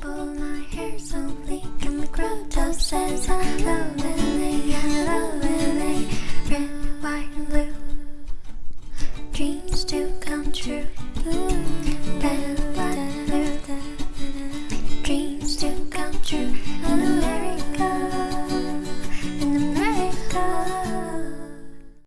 Pull my hair slowly And the crowd says hello Lily, hello Red, white blue Dreams come true. Ooh,